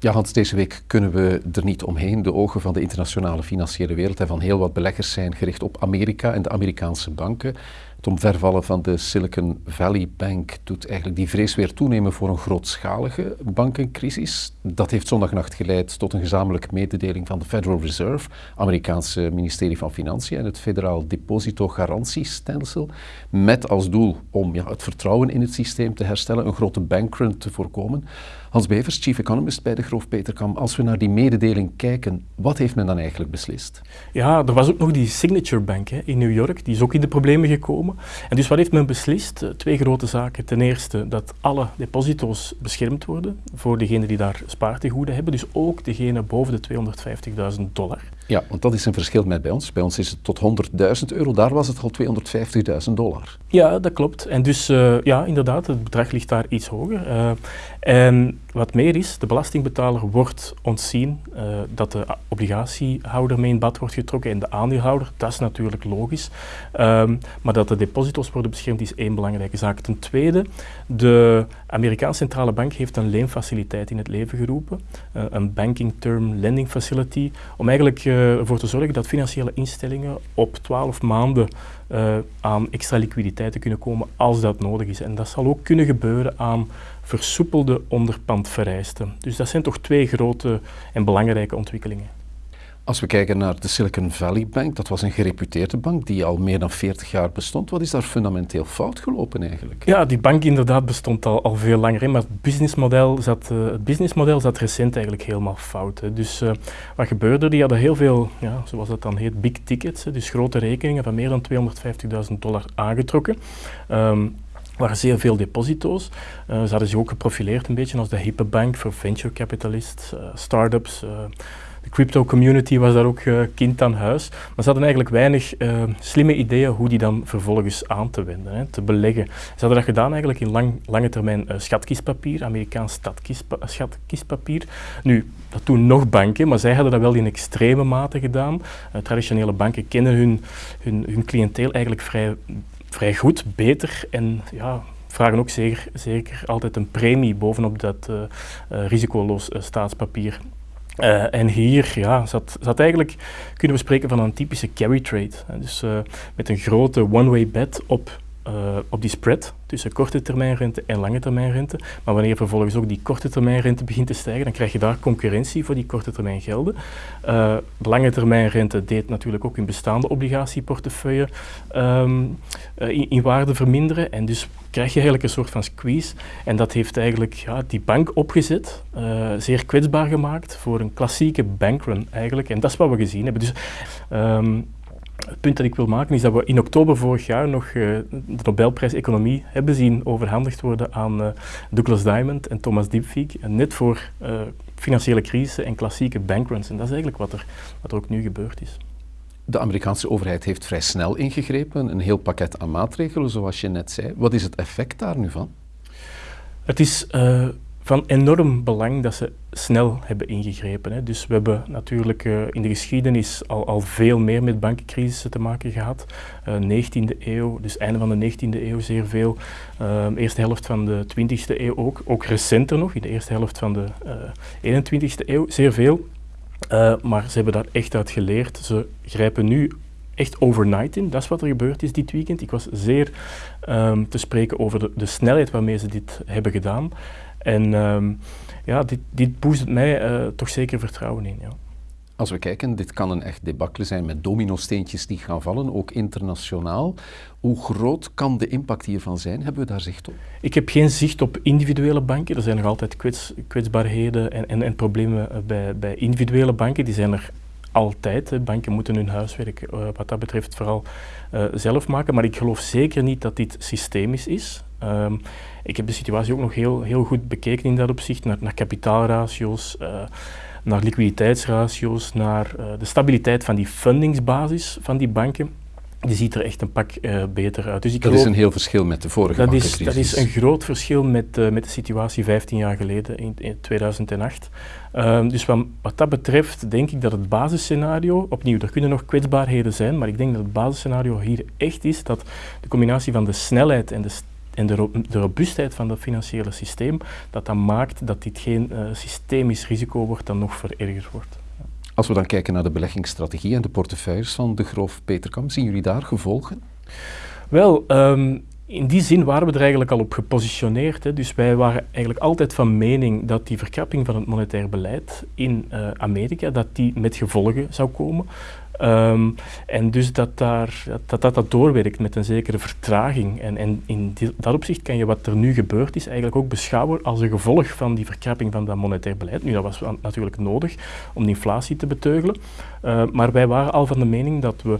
Ja, Hans, deze week kunnen we er niet omheen. De ogen van de internationale financiële wereld en van heel wat beleggers zijn gericht op Amerika en de Amerikaanse banken. Het omvervallen van de Silicon Valley Bank doet eigenlijk die vrees weer toenemen voor een grootschalige bankencrisis. Dat heeft zondagnacht geleid tot een gezamenlijke mededeling van de Federal Reserve, Amerikaanse ministerie van Financiën en het Federaal Depositogarantiestelsel, met als doel om ja, het vertrouwen in het systeem te herstellen, een grote bankrun te voorkomen. Hans Bevers, chief economist bij de Groof Peterkam. Als we naar die mededeling kijken, wat heeft men dan eigenlijk beslist? Ja, er was ook nog die Signature Bank hè, in New York, die is ook in de problemen gekomen. En dus wat heeft men beslist? Eh, twee grote zaken. Ten eerste dat alle deposito's beschermd worden voor degenen die daar spaartegoeden hebben, dus ook degene boven de 250.000 dollar. Ja, want dat is een verschil met bij ons. Bij ons is het tot 100.000 euro, daar was het al 250.000 dollar. Ja, dat klopt. En dus uh, ja, inderdaad, het bedrag ligt daar iets hoger. Uh, en wat meer is, de belastingbetaler wordt ontzien uh, dat de obligatiehouder mee in bad wordt getrokken en de aandeelhouder, dat is natuurlijk logisch. Um, maar dat de deposito's worden beschermd is één belangrijke zaak. Ten tweede, de Amerikaanse Centrale Bank heeft een leenfaciliteit in het leven geroepen, uh, een Banking Term Lending Facility, om eigenlijk uh, ervoor te zorgen dat financiële instellingen op 12 maanden aan extra liquiditeit te kunnen komen als dat nodig is. En dat zal ook kunnen gebeuren aan versoepelde onderpandvereisten. Dus dat zijn toch twee grote en belangrijke ontwikkelingen. Als we kijken naar de Silicon Valley Bank, dat was een gereputeerde bank die al meer dan 40 jaar bestond. Wat is daar fundamenteel fout gelopen eigenlijk? Ja, die bank inderdaad bestond al, al veel langer, maar het businessmodel, zat, uh, het businessmodel zat recent eigenlijk helemaal fout. Dus uh, wat gebeurde? Die hadden heel veel, ja, zoals dat dan heet, big tickets, dus grote rekeningen van meer dan 250.000 dollar aangetrokken. Um, waren zeer veel deposito's. Uh, ze hadden zich ook geprofileerd een beetje als de hippe bank voor venture capitalists, uh, start-ups. Uh, de crypto community was daar ook kind aan huis. Maar ze hadden eigenlijk weinig slimme ideeën hoe die dan vervolgens aan te wenden, hè, te beleggen. Ze hadden dat gedaan eigenlijk in lang, lange termijn schatkistpapier, Amerikaans schatkistpapier. Nu, dat doen nog banken, maar zij hadden dat wel in extreme mate gedaan. traditionele banken kennen hun, hun, hun cliënteel eigenlijk vrij vrij goed, beter en ja, vragen ook zeker, zeker altijd een premie bovenop dat uh, uh, risicoloos staatspapier. en hier ja, zat, zat eigenlijk, kunnen we spreken van een typische carry trade. dus met een grote one-way bet op uh, op die spread tussen korte termijn rente en lange termijn rente. Maar wanneer vervolgens ook die korte termijn rente begint te stijgen, dan krijg je daar concurrentie voor die korte termijn gelden. Uh, lange termijn rente deed natuurlijk ook in bestaande obligatieportefeuille um, uh, in, waarde verminderen. En dus krijg je eigenlijk een soort van squeeze. En dat heeft eigenlijk ja, die bank opgezet, zeer kwetsbaar gemaakt voor een klassieke bankrun eigenlijk. En dat is wat we gezien hebben. Dus, um, het punt dat ik wil maken is dat we in oktober vorig jaar nog uh, de Nobelprijs Economie hebben zien overhandigd worden aan uh, Douglas Diamond en Thomas Diepvig, net voor uh, financiële crisis en klassieke bankruns. En dat is eigenlijk wat er, wat er ook nu gebeurd is. De Amerikaanse overheid heeft vrij snel ingegrepen, een heel pakket aan maatregelen, zoals je net zei. Wat is het effect daar nu van? Het is van enorm belang dat ze snel hebben ingegrepen. Hè. Dus we hebben natuurlijk uh, in de geschiedenis al, al veel meer met bankencrisissen te maken gehad. Uh, 19e eeuw, dus einde van de 19e eeuw zeer veel. Uh, eerste helft van de 20e eeuw ook. Ook recenter nog, in de eerste helft van de 21e eeuw, zeer veel. maar ze hebben daar echt uit geleerd. Ze grijpen nu echt overnight in. Dat is wat er gebeurd is dit weekend. Ik was zeer um, te spreken over de, de snelheid waarmee ze dit hebben gedaan. En um, ja, dit, dit boost mij uh, toch zeker vertrouwen in. Ja. Als we kijken, dit kan een echt debacle zijn met domino-steentjes die gaan vallen, ook internationaal. Hoe groot kan de impact hiervan zijn? Hebben we daar zicht op? Ik heb geen zicht op individuele banken. Er zijn nog altijd kwets, kwetsbaarheden en, en, en problemen eh, bij, bij individuele banken. Die zijn er altijd. Hè. Banken moeten hun huiswerk uh, wat dat betreft vooral uh, zelf maken. Maar ik geloof zeker niet dat dit systemisch is. Um, ik heb de situatie ook nog heel, heel goed bekeken in dat opzicht, naar, naar kapitaalratio's, uh, naar liquiditeitsratio's, naar uh, de stabiliteit van die fundingsbasis van die banken. Die ziet er echt een pak uh, beter uit. Dus ik dat geloof, is een heel verschil met de vorige dat is, dat is een groot verschil met, met de situatie 15 jaar geleden, in, in 2008. Ehm, dus wat, wat, dat betreft denk ik dat het basisscenario, opnieuw, er kunnen nog kwetsbaarheden zijn, maar ik denk dat het basisscenario hier echt is dat de combinatie van de snelheid en de en de, de, robuustheid van het financiële systeem, dat dat maakt dat dit geen uh, systemisch risico wordt dat nog verergerd wordt. Als we dan kijken naar de beleggingsstrategie en de portefeuilles van de Groof Peterkam, zien jullie daar gevolgen? Wel, um, in die zin waren we er eigenlijk al op gepositioneerd. Hè. Dus wij waren eigenlijk altijd van mening dat die verkrapping van het monetair beleid in uh, Amerika, dat die met gevolgen zou komen. Um, en dus dat, daar, dat, dat dat doorwerkt met een zekere vertraging. En, en in dat opzicht kan je wat er nu gebeurd is eigenlijk ook beschouwen als een gevolg van die verkrapping van dat monetair beleid. Nu, dat was natuurlijk nodig om de inflatie te beteugelen. Uh, maar wij waren al van de mening dat we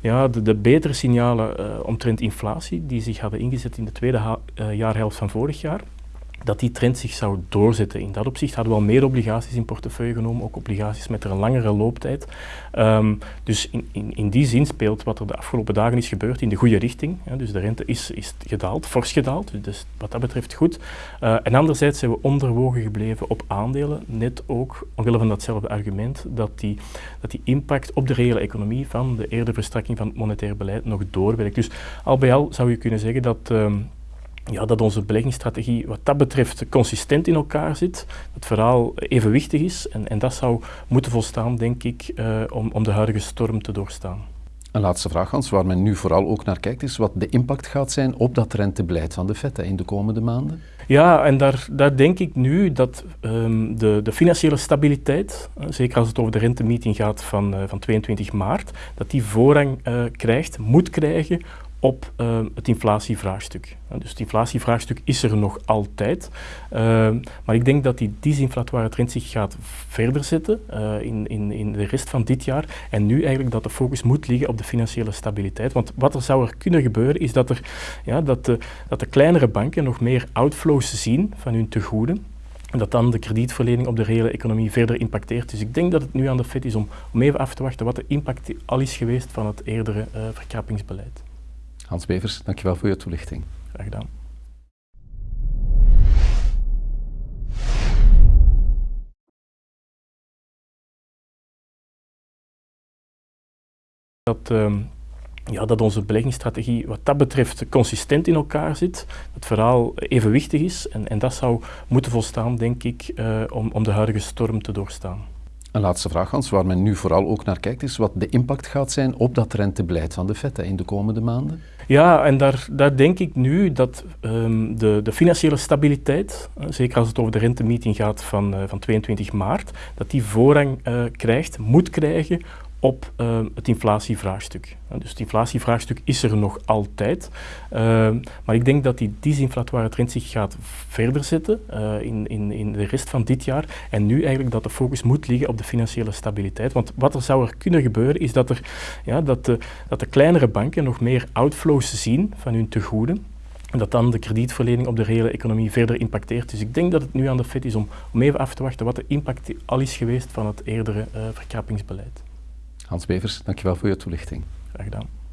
ja, de, betere signalen uh, omtrent inflatie, die zich hadden ingezet in de tweede uh, jaarhelft van vorig jaar, dat die trend zich zou doorzetten. In dat opzicht hadden we al meer obligaties in portefeuille genomen, ook obligaties met een langere looptijd. Um, dus in, in, in, die zin speelt wat er de afgelopen dagen is gebeurd in de goede richting. Dus de rente is, is gedaald, fors gedaald, dus wat dat betreft goed. Uh, en anderzijds zijn we onderwogen gebleven op aandelen, net ook omwille van datzelfde argument, dat die, dat die impact op de reële economie van de eerder verstrakking van het monetair beleid nog doorwerkt. Dus al bij al zou je kunnen zeggen dat... Um, ja, dat onze beleggingsstrategie wat dat betreft consistent in elkaar zit, dat het verhaal evenwichtig is en, en dat zou moeten volstaan, denk ik, uh, om, om de huidige storm te doorstaan. Een laatste vraag, Hans, waar men nu vooral ook naar kijkt, is wat de impact gaat zijn op dat rentebeleid van de FED in de komende maanden. Ja, en daar, daar denk ik nu dat um, de, de, financiële stabiliteit, uh, zeker als het over de rentemeeting gaat van, uh, van 22 maart, dat die voorrang uh, krijgt, moet krijgen op uh, het inflatievraagstuk. dus het inflatievraagstuk is er nog altijd, uh, maar ik denk dat die disinflatoire trend zich gaat verder zetten uh, in, in, in de rest van dit jaar en nu eigenlijk dat de focus moet liggen op de financiële stabiliteit. Want wat er zou er kunnen gebeuren is dat, er, ja, dat, de, dat de kleinere banken nog meer outflows zien van hun tegoeden en dat dan de kredietverlening op de reële economie verder impacteert. Dus ik denk dat het nu aan de FED is om, om even af te wachten wat de impact al is geweest van het eerdere verkrappingsbeleid. Hans Bevers, dankjewel voor je toelichting. Graag gedaan. Dat, uh, ja, dat onze beleggingsstrategie wat dat betreft consistent in elkaar zit, dat het verhaal evenwichtig is en, en dat zou moeten volstaan, denk ik, uh, om, om de huidige storm te doorstaan. Een laatste vraag, Hans, waar men nu vooral ook naar kijkt, is wat de impact gaat zijn op dat rentebeleid van de FED in de komende maanden. Ja, en daar, daar denk ik nu dat um, de, de financiële stabiliteit, uh, zeker als het over de rentemeeting gaat van, uh, van 22 maart, dat die voorrang uh, krijgt, moet krijgen op uh, het inflatievraagstuk. Dus het inflatievraagstuk is er nog altijd, uh, maar ik denk dat die disinflatoire trend zich gaat verder zetten uh, in, in, in de rest van dit jaar en nu eigenlijk dat de focus moet liggen op de financiële stabiliteit. Want wat er zou er kunnen gebeuren is dat, er, ja, dat, de, dat de kleinere banken nog meer outflows zien van hun tegoeden en dat dan de kredietverlening op de reële economie verder impacteert. Dus ik denk dat het nu aan de FED is om, om even af te wachten wat de impact al is geweest van het eerdere verkrappingsbeleid. Hans Bevers, dankjewel voor je toelichting. Graag gedaan.